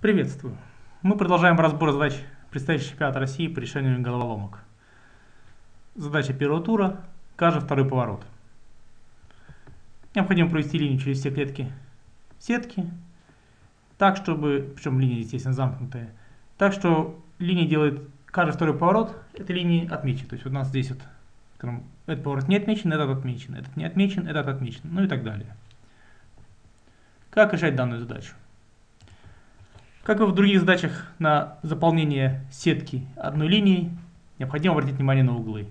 Приветствую. Мы продолжаем разбор задач предстоящего чемпионата России по решению головоломок. Задача первого тура, каждый второй поворот. Необходимо провести линию через все клетки сетки, так чтобы, причем линия, естественно, замкнутая, так что линия делает каждый второй поворот этой линии отмечен. То есть у нас здесь вот, этот поворот не отмечен, этот отмечен, этот не отмечен, этот отмечен, ну и так далее. Как решать данную задачу? Как и в других задачах на заполнение сетки одной линией, необходимо обратить внимание на углы.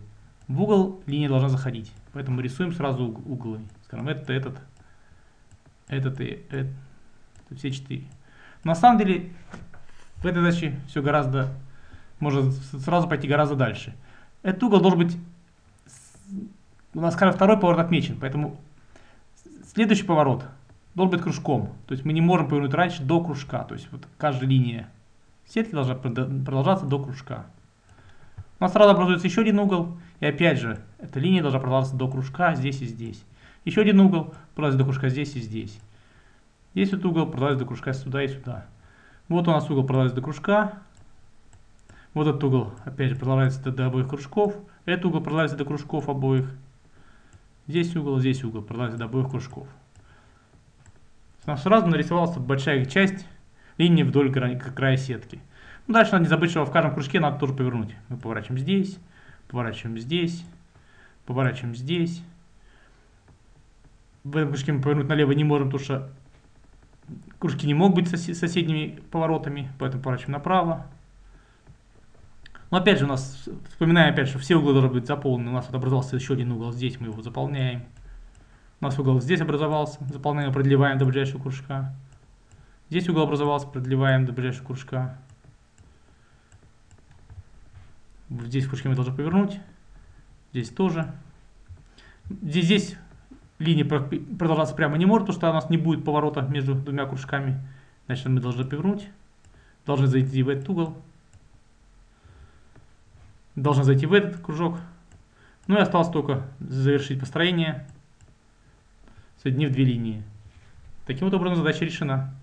В угол линия должна заходить, поэтому рисуем сразу углы. Скажем, этот, этот, этот и этот, все четыре. На самом деле в этой задаче все гораздо, можно сразу пойти гораздо дальше. Этот угол должен быть, у нас, скажем, второй поворот отмечен, поэтому следующий поворот должен быть кружком. То есть мы не можем повернуть раньше до кружка. То есть вот каждая линия сетки должна продолжаться до кружка. У нас сразу образуется еще один угол. И опять же, эта линия должна продолжаться до кружка здесь и здесь. Еще один угол продолжается до кружка здесь и здесь. Здесь вот угол продолжается до кружка сюда и сюда. Вот у нас угол продолжается до кружка. Вот этот угол опять же продолжается до, до обоих кружков. Этот угол продолжается до кружков обоих. Здесь угол, здесь угол продолжается до обоих кружков у сразу нарисовалась большая часть линии вдоль края сетки. Ну, дальше надо не забыть, что в каждом кружке надо тоже повернуть. Мы поворачиваем здесь, поворачиваем здесь, поворачиваем здесь. В этом кружке мы повернуть налево не можем, потому что кружки не могут быть сос соседними поворотами, поэтому поворачиваем направо. Но опять же у нас, вспоминаем опять, что все углы должны быть заполнены. У нас вот образовался еще один угол, здесь мы его заполняем. У нас угол здесь образовался, заполняем, продлеваем до ближайшего кружка. Здесь угол образовался, продлеваем до ближайшего кружка. Здесь в кружке мы должны повернуть. Здесь тоже. Здесь, здесь линия продолжаться прямо не может, потому что у нас не будет поворота между двумя кружками. Значит, мы должны повернуть. Должны зайти в этот угол. Должны зайти в этот кружок. Ну и осталось только завершить построение соединив две линии. Таким вот образом задача решена.